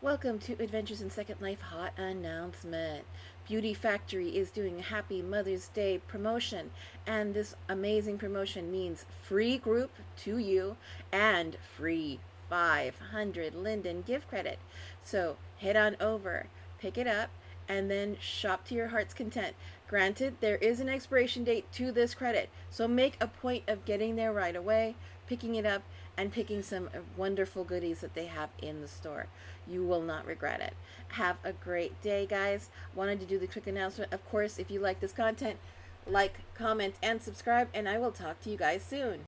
Welcome to Adventures in Second Life Hot Announcement. Beauty Factory is doing a Happy Mother's Day promotion, and this amazing promotion means free group to you and free 500 Linden gift credit. So head on over, pick it up, and then shop to your heart's content. Granted, there is an expiration date to this credit, so make a point of getting there right away, picking it up, and picking some wonderful goodies that they have in the store. You will not regret it. Have a great day, guys. Wanted to do the quick announcement. Of course, if you like this content, like, comment, and subscribe, and I will talk to you guys soon.